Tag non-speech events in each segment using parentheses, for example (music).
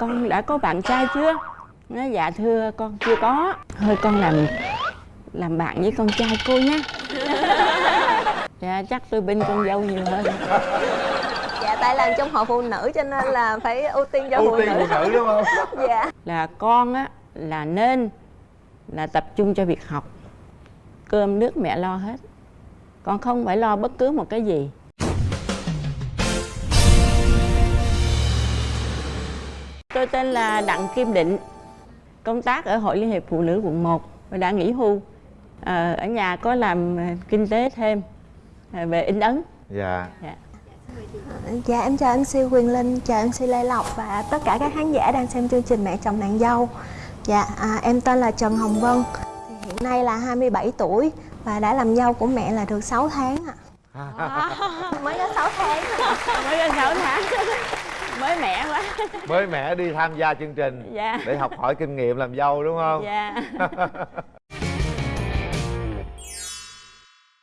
con đã có bạn trai chưa? Nó dạ thưa con chưa có. Thôi con làm làm bạn với con trai cô nhé. (laughs) Dạ chắc tôi bên con dâu nhiều hơn. Dạ tại làm trong hội phụ nữ cho nên là phải ưu tiên cho phụ ưu tiên nữ. phụ nữ đúng không? (laughs) Dạ. Là con á là nên là tập trung cho việc học. Cơm nước mẹ lo hết. Con không phải lo bất cứ một cái gì tôi tên là đặng kim định. Công tác ở hội liên hiệp phụ nữ quận 1 và đã nghỉ hưu Ờ, ở nhà có làm kinh tế thêm ờ, về in ấn. Dạ. Dạ. dạ em chào MC Quyền Linh chào MC Lê Lộc và tất cả các khán giả đang xem chương trình mẹ chồng nàng dâu. Dạ à, em tên là Trần Hồng Vân. Thì hiện nay là 27 tuổi và đã làm dâu của mẹ là được 6 tháng ạ. (laughs) Mới có 6 tháng. (laughs) Mới có 6 tháng mới mẻ quá. (laughs) Mới mẻ đi tham gia chương trình dạ. để học hỏi kinh nghiệm làm dâu đúng không? Dạ. (laughs)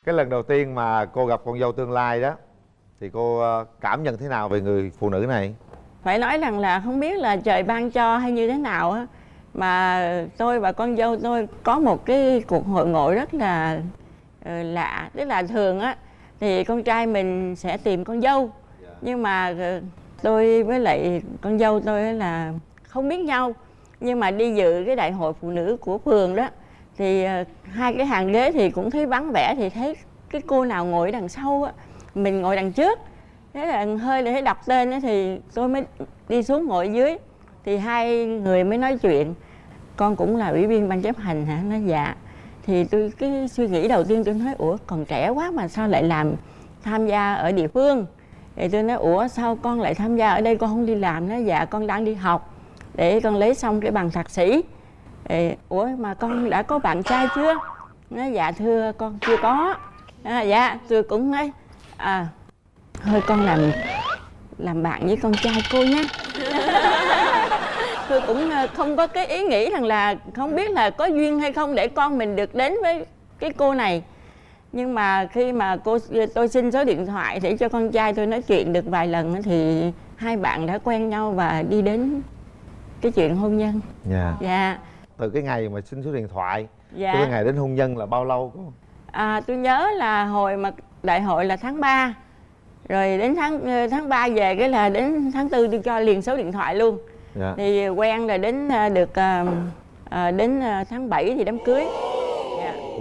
Cái lần đầu tiên mà cô gặp con dâu tương lai đó thì cô ờ, cảm nhận thế nào về người phụ nữ này? Phải nói rằng là không biết là trời ban cho hay như thế nào á. Mà tôi và con dâu tôi có một cái cuộc hội ngộ rất là ờ, lạ tức là thường á. Thì con trai mình sẽ tìm con dâu. Nhưng mà ờ, tôi với lại con dâu tôi là không biết nhau. Nhưng mà đi dự cái đại hội phụ nữ của phường đó, thì ờ, hai cái hàng ghế thì cũng thấy vắng vẻ, thì thấy cái cô nào ngồi đằng sau á, mình ngồi đằng trước. Thế là hơi để đọc tên ấy thì tôi mới đi xuống ngồi dưới. Thì hai người mới nói chuyện. Con cũng là ủy viên ban chấp hành hả? Nó dạ. Thì tôi cái suy nghĩ đầu tiên tôi nói, ủa, còn trẻ quá mà sao lại làm tham gia ở địa phương? Thì tôi nói ủa sao con lại tham gia ở đây? Con không đi làm nó dạ con đang đi học. Để con lấy xong cái bằng thạc sĩ. Thì, ủa mà con đã có bạn trai chưa? Nó dạ thưa con chưa có. À, dạ tôi cũng nói à thôi con làm làm bạn với con trai cô nhé. (laughs) Tôi cũng ờ, không có cái ý nghĩ rằng là không biết là có duyên hay không để con mình được đến với cái cô này nhưng mà khi mà cô tôi xin số điện thoại để cho con trai tôi nói chuyện được vài lần thì hai bạn đã quen nhau và đi đến cái chuyện hôn nhân. Dạ. Dạ. Từ cái ngày mà xin số điện thoại dạ. cái ngày đến hôn nhân là bao lâu cô? À, tôi nhớ là hồi mà đại hội là tháng 3 Rồi đến tháng ờ, tháng 3 về cái là đến tháng 4 tôi cho liền số điện thoại luôn. Dạ. Thì quen là đến ờ, được ờ, đến tháng 7 thì đám cưới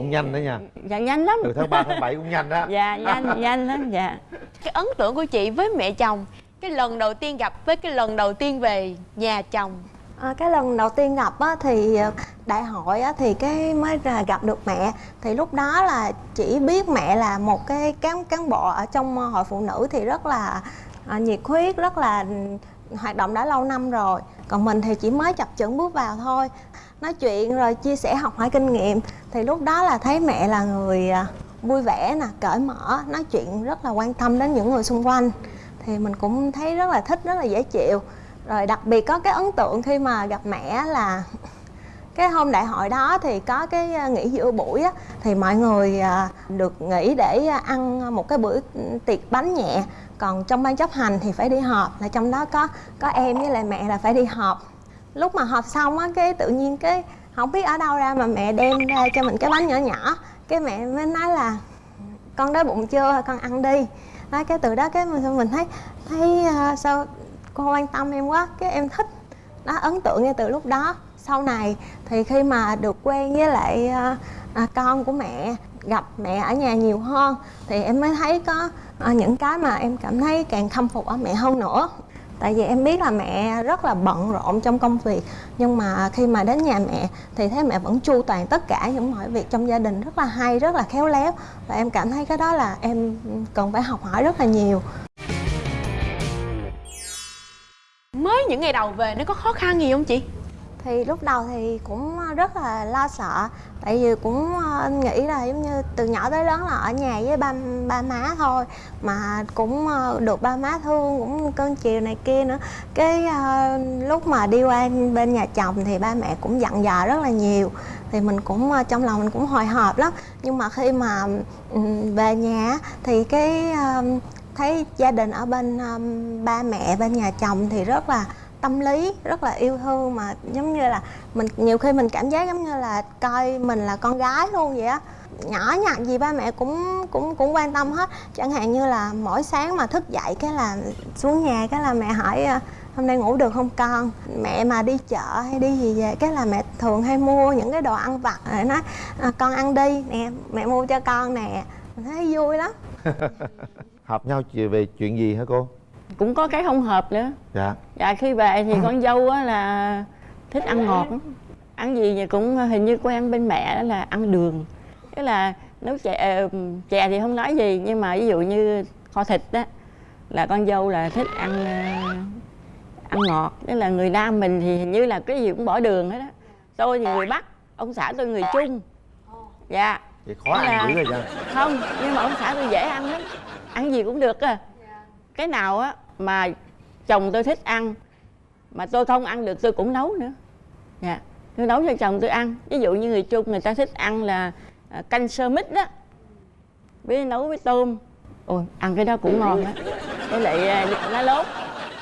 cũng nhanh đó nha. Dạ nhanh lắm. Từ tháng 3 tháng 7 cũng nhanh đó. Dạ nhanh (laughs) nhanh lắm dạ. Cái ấn tượng của chị với mẹ chồng cái lần đầu tiên gặp với cái lần đầu tiên về nhà chồng. À, cái lần đầu tiên gặp á, thì ờ, đại hội á, thì cái mới là gặp được mẹ. Thì lúc đó là chỉ biết mẹ là một cái cán cán bộ ở trong ờ, hội phụ nữ thì rất là à, nhiệt huyết rất là hoạt động đã lâu năm rồi. Còn mình thì chỉ mới chập chững bước vào thôi. Nói chuyện rồi chia sẻ học hỏi kinh nghiệm. Thì lúc đó là thấy mẹ là người à, vui vẻ nè, cởi mở, nói chuyện rất là quan tâm đến những người xung quanh. Thì mình cũng thấy rất là thích, rất là dễ chịu. Rồi đặc biệt có cái ấn tượng khi mà gặp mẹ là cái hôm đại hội đó thì có cái ờ, nghỉ giữa buổi á thì mọi người à, được nghỉ để ờ, ăn một cái bữa tiệc bánh nhẹ. Còn trong ban chấp hành thì phải đi họp là trong đó có có em với lại mẹ là phải đi họp. Lúc mà họp xong á cái tự nhiên cái không biết ở đâu ra mà mẹ đem ra cho mình cái bánh nhỏ nhỏ. Cái mẹ mới nói là con đói bụng chưa? Con ăn đi. Đó, cái từ đó cái mình mình thấy thấy sao cô quan tâm em quá cái em thích đó ấn tượng ngay từ lúc đó sau này. Thì khi mà được quen với lại à, à, con của mẹ gặp mẹ ở nhà nhiều hơn thì em mới thấy có à, những cái mà em cảm thấy càng khâm phục ở mẹ hơn nữa. Tại vì em biết là mẹ rất là bận rộn trong công việc nhưng mà khi mà đến nhà mẹ thì thấy mẹ vẫn chu toàn tất cả những mọi việc trong gia đình rất là hay rất là khéo léo. Và em cảm thấy cái đó là em cần phải học hỏi rất là nhiều. Mới những ngày đầu về nó có khó khăn gì không chị? Thì lúc đầu thì cũng ờ, rất là lo sợ. Tại vì cũng ờ, nghĩ là giống như từ nhỏ tới lớn là ở nhà với ba ba má thôi. Mà cũng ờ, được ba má thương, cũng cưng chiều này kia nữa. Cái lúc mà đi qua bên nhà chồng thì ba mẹ cũng dặn dò rất là nhiều. Thì mình cũng trong lòng mình cũng hồi hộp lắm. Nhưng mà khi mà về nhà thì cái thấy gia đình ở bên ba mẹ bên nhà chồng thì rất là tâm lý rất là yêu thương mà giống như là mình nhiều khi mình cảm giác giống như là coi mình là con gái luôn vậy á. Nhỏ nhặt gì ba mẹ cũng cũng cũng quan tâm hết. Chẳng hạn như là mỗi sáng mà thức dậy cái là xuống nhà cái là mẹ hỏi ờ, hôm nay ngủ được không con? Mẹ mà đi chợ hay đi gì về cái là mẹ thường hay mua những cái đồ ăn vặt rồi nói à, con ăn đi. Nè mẹ mua cho con nè. Mình thấy vui lắm. (laughs) Hợp nhau về chuyện gì hả cô? Cũng có cái không hợp nữa. Dạ. Dạ khi về thì con dâu á là thích ăn ngọt ăn gì thì cũng hình như quen bên mẹ đó là ăn đường. Tức là nấu chè chè thì không nói gì nhưng mà ví dụ như kho thịt á là con dâu là thích ăn ờ, ăn ngọt. Tức là người nam mình thì hình như là cái gì cũng bỏ đường hết á. Tôi thì người bắc ông xã tôi người trung. Dạ. Vậy khó Là- ăn dữ rồi cha không nhưng mà ông xã tôi dễ ăn lắm. Ăn gì cũng được à. Cái nào á mà chồng tôi thích ăn, mà tôi không ăn được, tôi cũng nấu nữa. Dạ. Tôi nấu cho chồng tôi ăn. Ví dụ như người trung người ta thích ăn là à, canh sơ mít đó, với nấu với tôm. Ôi, ăn cái đó cũng ngon á với lại à, lá lốt.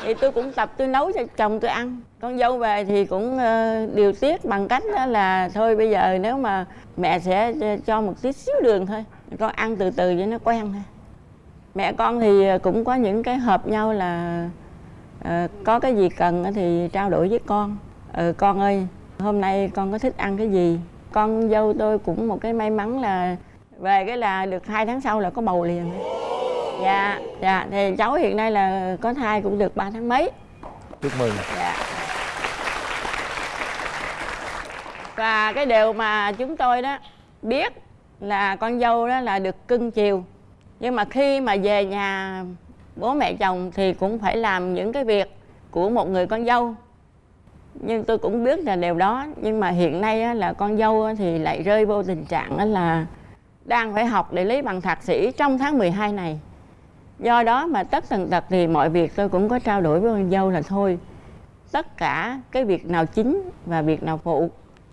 Thì tôi cũng tập, tôi nấu cho chồng tôi ăn. Con dâu về thì cũng ờ, điều tiết bằng cách đó là thôi bây giờ nếu mà mẹ sẽ cho một tí xíu đường thôi. Con ăn từ từ cho nó quen thôi mẹ con thì cũng có những cái hợp nhau là ờ, có cái gì cần thì trao đổi với con. Ừ con ơi hôm nay con có thích ăn cái gì? Con dâu tôi cũng một cái may mắn là về cái là được hai tháng sau là có bầu liền. Dạ dạ thì cháu hiện nay là có thai cũng được 3 tháng mấy. Chúc mừng. Dạ. Và cái điều mà chúng tôi đó biết là con dâu đó là được cưng chiều nhưng mà khi mà về nhà bố mẹ chồng thì cũng phải làm những cái việc của một người con dâu. Nhưng tôi cũng biết là điều đó nhưng mà hiện nay á, là con dâu á, thì lại rơi vô tình trạng á là đang phải học để lấy bằng thạc sĩ trong tháng 12 này. Do đó mà tất tần tật thì mọi việc tôi cũng có trao đổi với con dâu là thôi tất cả cái việc nào chính và việc nào phụ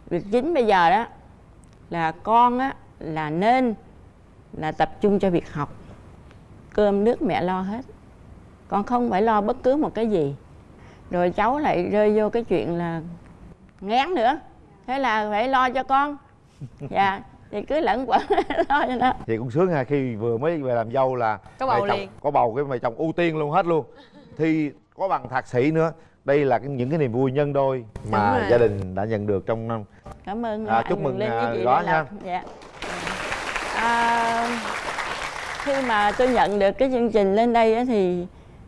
việc chính bây giờ đó là con á là nên là tập trung cho việc học. Cơm nước mẹ lo hết. Con không phải lo bất cứ một cái gì. Rồi cháu lại rơi vô cái chuyện là ngán nữa. Thế là phải lo cho con. (laughs) Dạ thì cứ lẫn quẩn (laughs) lo cho nó. Vậy cũng sướng ha khi vừa mới về làm dâu là Có bầu chồng- liền. có bầu cái mẹ chồng ưu tiên luôn hết luôn. Thi có bằng thạc sĩ nữa. Đây là những cái niềm vui nhân đôi mà gia đình đã nhận được trong năm. Cảm ơn À, chúc mừng, à, đó nha. dạ. À, khi mà tôi nhận được cái chương trình lên đây á, thì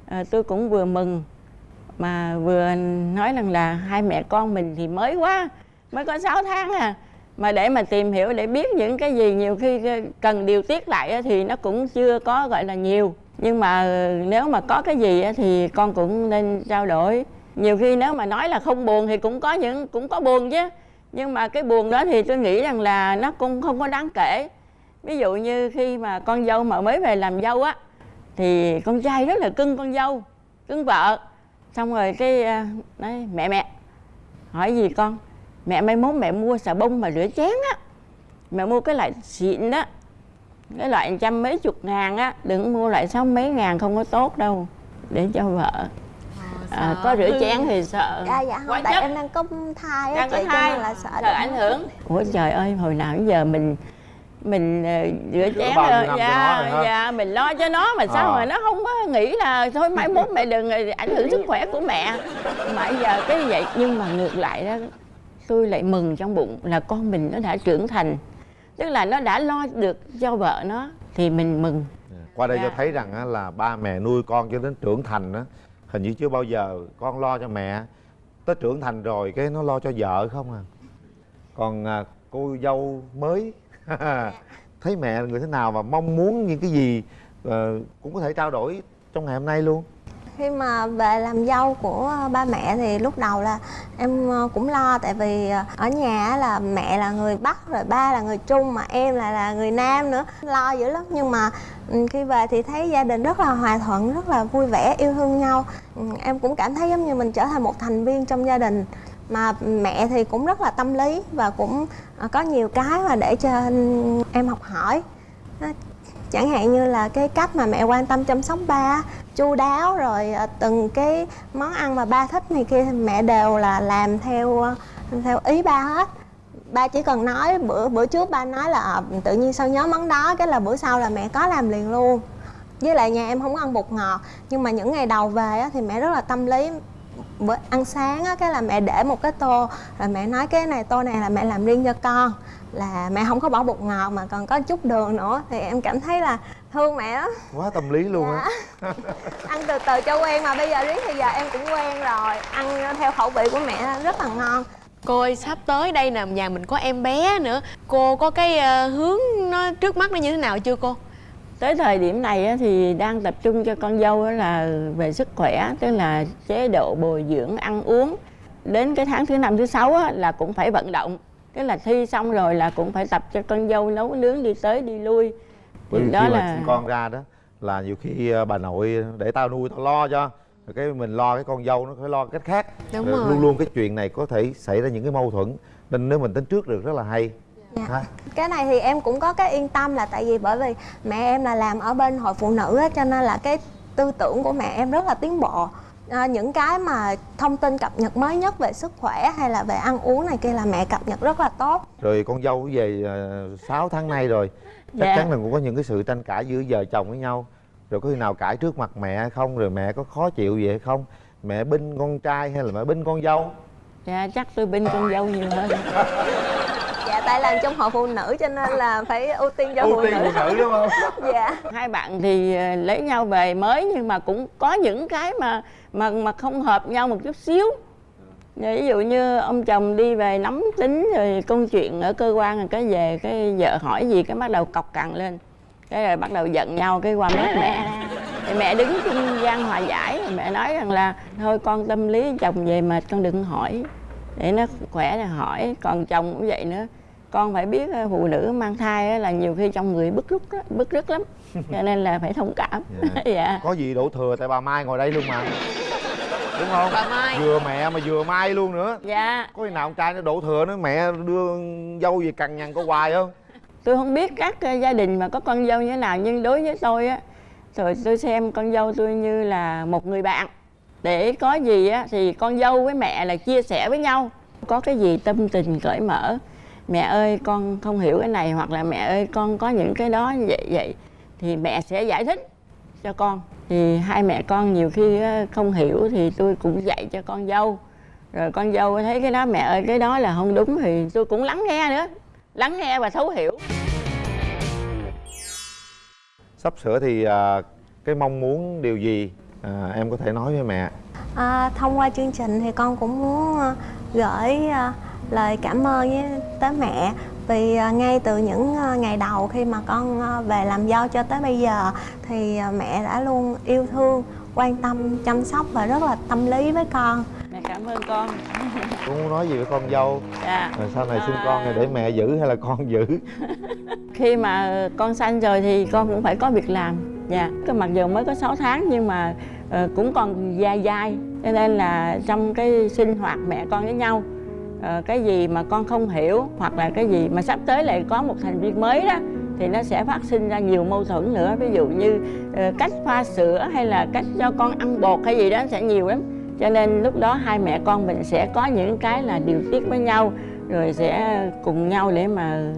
à, tôi cũng vừa mừng mà vừa nói rằng là hai mẹ con mình thì mới quá mới có 6 tháng à. Mà để mà tìm hiểu để biết những cái gì nhiều khi cần điều tiết lại á, thì nó cũng chưa có gọi là nhiều. Nhưng mà ờ, nếu mà có cái gì á, thì con cũng nên trao đổi. Nhiều khi nếu mà nói là không buồn thì cũng có những cũng có buồn chứ. Nhưng mà cái buồn đó thì tôi nghĩ rằng là nó cũng không có đáng kể ví dụ như khi mà con dâu mà mới về làm dâu á thì con trai rất là cưng con dâu cưng vợ. Xong rồi cái à, nói mẹ mẹ hỏi gì con? Mẹ mai mốt mẹ mua xà bông mà rửa chén á. Mẹ mua cái loại xịn đó cái loại trăm mấy chục ngàn á đừng mua loại sáu mấy ngàn không có tốt đâu để cho vợ. À, có rửa chén thì sợ. Dạ dạ quá không tại chất. em đang có thai á chị cho nên là sợ sợ ảnh hưởng. ủa trời ơi hồi nào đến giờ mình mình ờ, rửa chén rồi dạ dạ mình lo cho nó mà sao Ờ. mà nó không có nghĩ là thôi mai mốt mẹ đừng ờ, ảnh hưởng sức khỏe của mẹ. Mà giờ cái vậy nhưng mà ngược lại đó tôi lại mừng trong bụng là con mình nó đã trưởng thành. Tức là nó đã lo được cho vợ nó thì mình mừng. Qua đây Dạ. cho thấy rằng là ba mẹ nuôi con cho đến trưởng thành á hình như chưa bao giờ con lo cho mẹ. Tới trưởng thành rồi cái nó lo cho vợ không à? Còn à, cô dâu mới (laughs) thấy mẹ là người thế nào và mong muốn những cái gì ờ, cũng có thể trao đổi trong ngày hôm nay luôn? Khi mà về làm dâu của ờ, ba mẹ thì lúc đầu là em ờ, cũng lo tại vì ờ, ở nhà là mẹ là người bắc rồi ba là người trung mà em lại là người nam nữa. Lo dữ lắm nhưng mà ừ, khi về thì thấy gia đình rất là hòa thuận rất là vui vẻ yêu thương nhau. Ừ, em cũng cảm thấy giống như mình trở thành một thành viên trong gia đình mà mẹ thì cũng rất là tâm lý và cũng à, có nhiều cái mà để cho em học hỏi. Chẳng hạn như là cái cách mà mẹ quan tâm chăm sóc ba chu đáo rồi à, từng cái món ăn mà ba thích này kia mẹ đều là làm theo theo ý ba hết. Ba chỉ cần nói bữa bữa trước ba nói là à, tự nhiên sao nhớ món đó cái là bữa sau là mẹ có làm liền luôn. Với lại nhà em không ăn bột ngọt nhưng mà những ngày đầu về á, thì mẹ rất là tâm lý bữa ăn sáng á cái là mẹ để một cái tô rồi mẹ nói cái này tô này là mẹ làm riêng cho con. Là mẹ không có bỏ bột ngọt mà còn có chút đường nữa. Thì em cảm thấy là thương mẹ lắm. Quá tâm lý luôn á. Dạ. ăn từ từ cho quen mà bây giờ riết thì giờ em cũng quen rồi. Ăn theo khẩu vị của mẹ rất là ngon. Cô ơi sắp tới đây nè nhà mình có em bé nữa. Cô có cái ờ, hướng nó trước mắt nó như thế nào chưa cô? Tới thời điểm này á, thì đang tập trung cho con dâu á là về sức khỏe tức là chế độ bồi dưỡng ăn uống. Đến cái tháng thứ năm thứ sáu á, là cũng phải vận động. Tức là thi xong rồi là cũng phải tập cho con dâu nấu nướng đi tới đi lui. Bởi vì đó khi mà là sinh con ra đó là nhiều khi ờ, bà nội để tao nuôi tao lo cho. Rồi cái mình lo cái con dâu nó phải lo cách khác. Đúng Rồi rồi. luôn luôn cái chuyện này có thể xảy ra những cái mâu thuẫn. Nên nếu mình tính trước được rất là hay Dạ. cái này thì em cũng có cái yên tâm là tại vì bởi vì mẹ em là làm ở bên hội phụ nữ á cho nên là cái tư tưởng của mẹ em rất là tiến bộ. À, những cái mà thông tin cập nhật mới nhất về sức khỏe hay là về ăn uống này kia là mẹ cập nhật rất là tốt. Rồi con dâu về uh, 6 tháng nay rồi. Chắc Dạ. chắn là cũng có những cái sự tranh cãi giữa vợ chồng với nhau. Rồi có khi nào cãi trước mặt mẹ hay không rồi mẹ có khó chịu gì hay không? Mẹ binh con trai hay là mẹ binh con dâu? Dạ, chắc tôi binh con dâu nhiều hơn (laughs) dạ tại làm trong hội phụ nữ cho nên là phải ưu tiên cho phụ ưu tiên nữ. phụ nữ đúng không? (laughs) Dạ. Hai bạn thì ờ, lấy nhau về mới nhưng mà cũng có những cái mà mà mà không hợp nhau một chút xíu. Ví dụ như ông chồng đi về nắm tính rồi công chuyện ở cơ quan rồi cái về cái vợ hỏi gì cái bắt đầu cọc cằn lên. Cái rồi bắt đầu giận nhau cái qua mét mẹ. Thì mẹ đứng trung gian hòa giải rồi mẹ nói rằng là thôi con tâm lý chồng về mà con đừng hỏi. Để nó khỏe là hỏi còn chồng cũng vậy nữa con phải biết ờ, phụ nữ mang thai á là nhiều khi trong người bức rứt á, bức rứt lắm. (laughs) Cho nên là phải thông cảm. Dạ. (laughs) dạ. Có gì đổ thừa tại bà mai ngồi đây luôn mà. Đúng không? Bà Mai. vừa mẹ mà vừa mai luôn nữa. Dạ. Có khi nào con trai nó đổ thừa nữa mẹ đưa dâu về cằn nhằn có hoài không? Tôi không biết các ờ, gia đình mà có con dâu như thế nào nhưng đối với tôi á rồi tôi xem con dâu tôi như là một người bạn. Để có gì á thì con dâu với mẹ là chia sẻ với nhau. Có cái gì tâm tình cởi mở mẹ ơi con không hiểu cái này hoặc là mẹ ơi con có những cái đó như vậy vậy. Thì mẹ sẽ giải thích cho con. Thì hai mẹ con nhiều khi không hiểu thì tôi cũng dạy cho con dâu. Rồi con dâu thấy cái đó mẹ ơi cái đó là không đúng thì tôi cũng lắng nghe nữa. Lắng nghe và thấu hiểu. Sắp sửa thì à, cái mong muốn điều gì à, em có thể nói với mẹ? À, thông qua chương trình thì con cũng muốn à, gửi à, lời cảm ơn với tới mẹ vì à, ngay từ những à, ngày đầu khi mà con à, về làm dâu cho tới bây giờ thì mẹ đã luôn yêu thương quan tâm chăm sóc và rất là tâm lý với con. Mẹ cảm ơn con. (laughs) Có muốn nói gì với con dâu? Dạ. Rồi sau này sinh À. con thì để mẹ giữ hay là con giữ? (laughs) Khi mà con sanh rồi thì con cũng phải có việc làm. Dạ. Cái mặc dù mới có 6 tháng nhưng mà ờ, cũng còn dài dài cho nên là trong cái sinh hoạt mẹ con với nhau Ờ, cái gì mà con không hiểu hoặc là cái gì mà sắp tới lại có một thành viên mới đó, thì nó sẽ phát sinh ra nhiều mâu thuẫn nữa. Ví dụ như ờ, cách pha sữa hay là cách cho con ăn bột hay gì đó sẽ nhiều lắm. Cho nên lúc đó hai mẹ con mình sẽ có những cái là điều tiết với nhau, rồi sẽ cùng nhau để mà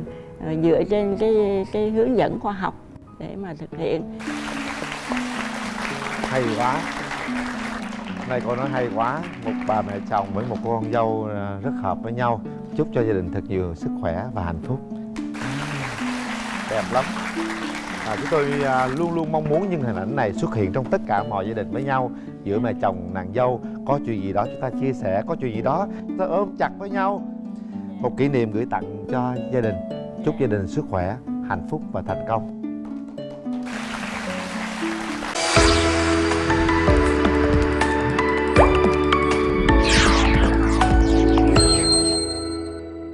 ờ, dựa trên cái cái hướng dẫn khoa học để mà thực hiện. Hay quá nay cô nói hay quá. Một bà mẹ chồng với một cô con dâu à, rất hợp với nhau. Chúc cho gia đình thật nhiều sức khỏe và hạnh phúc. Đẹp lắm. À, chúng tôi à, luôn luôn mong muốn những hình ảnh này xuất hiện trong tất cả mọi gia đình với nhau. Giữa mẹ chồng nàng dâu có chuyện gì đó chúng ta chia sẻ có chuyện gì đó chúng ta ôm chặt với nhau. Một kỷ niệm gửi tặng cho gia đình. Chúc gia đình sức khỏe hạnh phúc và thành công.